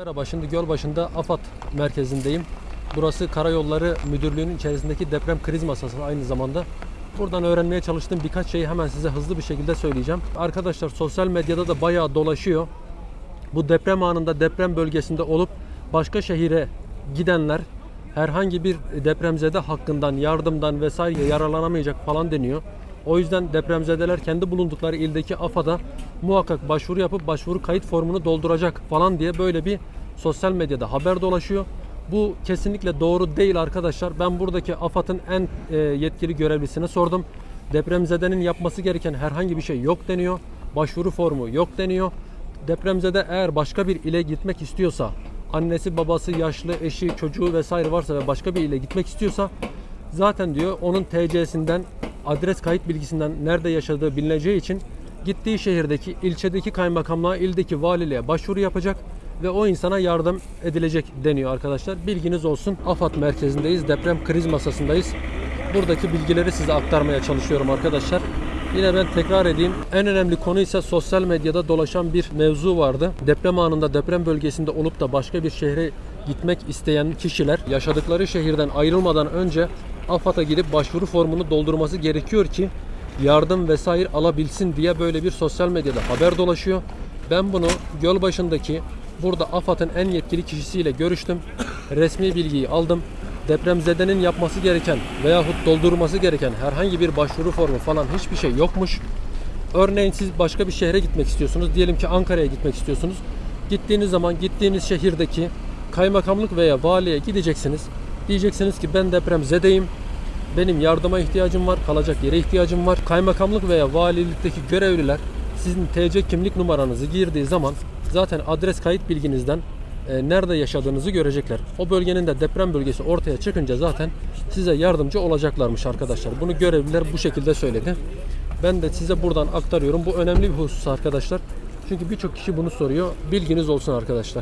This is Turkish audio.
Merhaba, şimdi Gölbaşı'nda AFAD merkezindeyim. Burası Karayolları Müdürlüğü'nün içerisindeki deprem kriz masası aynı zamanda. Buradan öğrenmeye çalıştığım birkaç şeyi hemen size hızlı bir şekilde söyleyeceğim. Arkadaşlar sosyal medyada da bayağı dolaşıyor. Bu deprem anında deprem bölgesinde olup başka şehire gidenler herhangi bir depremzede hakkından, yardımdan vesaire yararlanamayacak falan deniyor. O yüzden depremzedeler kendi bulundukları ildeki AFAD'a muhakkak başvuru yapıp başvuru kayıt formunu dolduracak falan diye böyle bir sosyal medyada haber dolaşıyor. Bu kesinlikle doğru değil arkadaşlar. Ben buradaki AFAD'ın en e, yetkili görevlisine sordum. Depremzedenin yapması gereken herhangi bir şey yok deniyor. Başvuru formu yok deniyor. Depremzede eğer başka bir ile gitmek istiyorsa, annesi, babası, yaşlı, eşi, çocuğu vesaire varsa ve başka bir ile gitmek istiyorsa zaten diyor onun TC'sinden, adres kayıt bilgisinden nerede yaşadığı bilineceği için gittiği şehirdeki, ilçedeki kaymakamlığa, ildeki valiliğe başvuru yapacak ve o insana yardım edilecek deniyor arkadaşlar. Bilginiz olsun. AFAD merkezindeyiz. Deprem kriz masasındayız. Buradaki bilgileri size aktarmaya çalışıyorum arkadaşlar. Yine ben tekrar edeyim. En önemli konu ise sosyal medyada dolaşan bir mevzu vardı. Deprem anında deprem bölgesinde olup da başka bir şehre gitmek isteyen kişiler yaşadıkları şehirden ayrılmadan önce AFAD'a gidip başvuru formunu doldurması gerekiyor ki yardım vesaire alabilsin diye böyle bir sosyal medyada haber dolaşıyor. Ben bunu Gölbaşı'ndaki burada AFAD'ın en yetkili kişisiyle görüştüm. Resmi bilgiyi aldım. Depremzedenin yapması gereken veyahut doldurması gereken herhangi bir başvuru formu falan hiçbir şey yokmuş. Örneğin siz başka bir şehre gitmek istiyorsunuz. Diyelim ki Ankara'ya gitmek istiyorsunuz. Gittiğiniz zaman gittiğiniz şehirdeki kaymakamlık veya valiye gideceksiniz. Diyeceksiniz ki ben depremzedeyim. Benim yardıma ihtiyacım var, kalacak yere ihtiyacım var. Kaymakamlık veya valilikteki görevliler sizin TC kimlik numaranızı girdiği zaman zaten adres kayıt bilginizden e, nerede yaşadığınızı görecekler. O bölgenin de deprem bölgesi ortaya çıkınca zaten size yardımcı olacaklarmış arkadaşlar. Bunu görevliler bu şekilde söyledi. Ben de size buradan aktarıyorum. Bu önemli bir husus arkadaşlar. Çünkü birçok kişi bunu soruyor. Bilginiz olsun arkadaşlar.